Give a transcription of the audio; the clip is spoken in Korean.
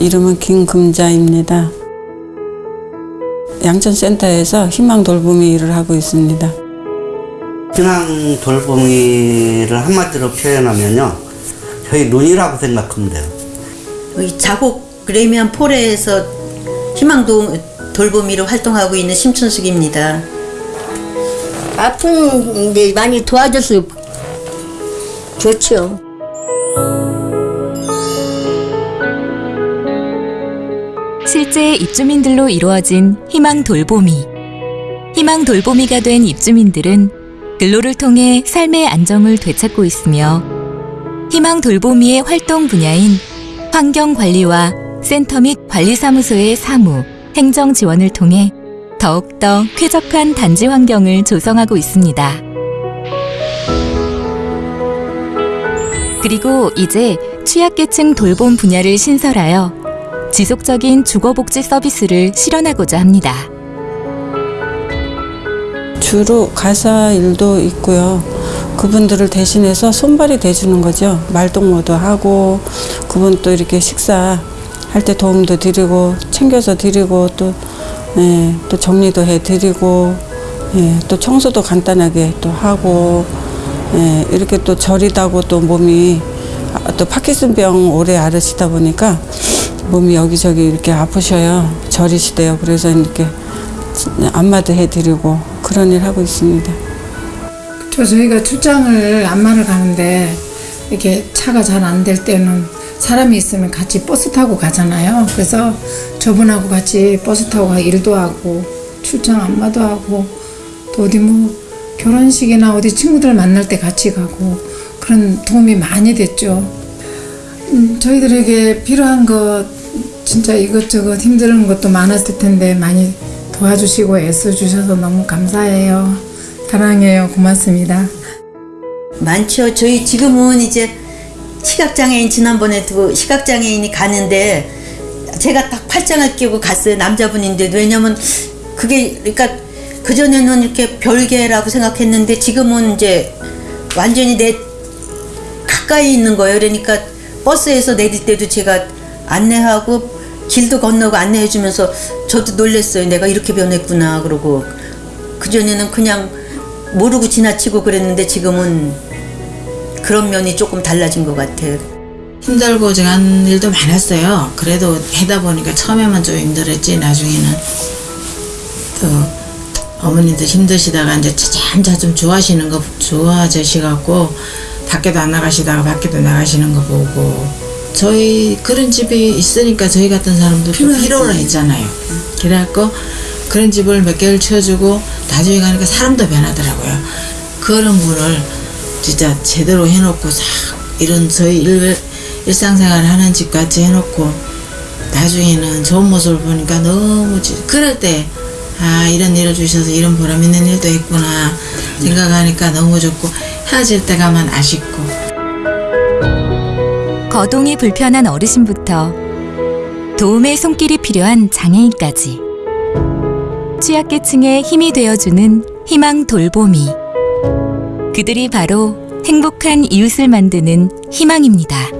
이름은 김금자입니다. 양천센터에서 희망 돌보미 일을 하고 있습니다. 희망 돌보미를 한마디로 표현하면요. 저희 눈이라고 생각하면 돼요. 여기 자곡 레미안 포레에서 희망도 돌보미로 활동하고 있는 심춘숙입니다. 아픈 데 많이 도와줘서 좋죠. 실제 입주민들로 이루어진 희망 돌보미. 희망 돌보미가 된 입주민들은 근로를 통해 삶의 안정을 되찾고 있으며 희망 돌보미의 활동 분야인 환경 관리와 센터 및 관리사무소의 사무, 행정 지원을 통해 더욱더 쾌적한 단지 환경을 조성하고 있습니다. 그리고 이제 취약계층 돌봄 분야를 신설하여 지속적인 주거복지 서비스를 실현하고자 합니다. 주로 가사 일도 있고요. 그분들을 대신해서 손발이 돼주는 거죠. 말동무도 하고 그분 또 이렇게 식사 할 때 도움도 드리고 챙겨서 드리고 또, 예, 또 정리도 해드리고 예, 또 청소도 간단하게 또 하고 예, 이렇게 또 저리다고 또 몸이 아, 또 파킨슨병 오래 앓으시다 보니까 몸이 여기저기 이렇게 아프셔요. 저리시대요. 그래서 이렇게 안마도 해드리고 그런 일 하고 있습니다. 저 저희가 출장을 안마를 가는데 이렇게 차가 잘 안 될 때는 사람이 있으면 같이 버스 타고 가잖아요. 그래서 저분하고 같이 버스 타고 가 일도 하고 출장 안마도 하고 또 어디 뭐 결혼식이나 어디 친구들 만날 때 같이 가고 그런 도움이 많이 됐죠. 음, 저희들에게 필요한 것 진짜 이것저것 힘든 것도 많았을 텐데 많이 도와주시고 애써주셔서 너무 감사해요. 사랑해요. 고맙습니다. 많죠. 저희 지금은 이제 시각장애인 지난번에도 시각장애인이 가는데 제가 딱 팔짱을 끼고 갔어요. 남자분인데도 왜냐면 그게 그러니까 그 전에는 이렇게 별개라고 생각했는데 지금은 이제 완전히 내 가까이 있는 거예요. 그러니까 버스에서 내릴 때도 제가 안내하고 길도 건너고 안내해 주면서 저도 놀랬어요. 내가 이렇게 변했구나 그러고 그 전에는 그냥 모르고 지나치고 그랬는데 지금은 그런 면이 조금 달라진 것 같아요. 힘들고 제한 일도 많았어요. 그래도 하다 보니까 처음에만 좀 힘들었지 나중에는 또 어머님들 힘드시다가 이제 차츰차츰 좋아하시는 거 좋아지시갖고 밖에도 안 나가시다가 밖에도 나가시는 거 보고 저희 그런 집이 있으니까 저희 같은 사람도 필요로 했잖아요. 그래갖고 그런 집을 몇 개를 치워주고 나중에 가니까 사람도 변하더라고요. 그런 분을 진짜 제대로 해놓고 싹 이런 저희 일, 일상생활 하는 집 같이 해놓고 나중에는 좋은 모습을 보니까 너무 지- 그럴 때 아 이런 일을 주셔서 이런 보람 있는 일도 했구나 생각하니까 너무 좋고 헤어질 때 가면 아쉽고 거동이 불편한 어르신부터 도움의 손길이 필요한 장애인까지 취약계층의 힘이 되어주는 희망 돌보미 그들이 바로 행복한 이웃을 만드는 희망입니다.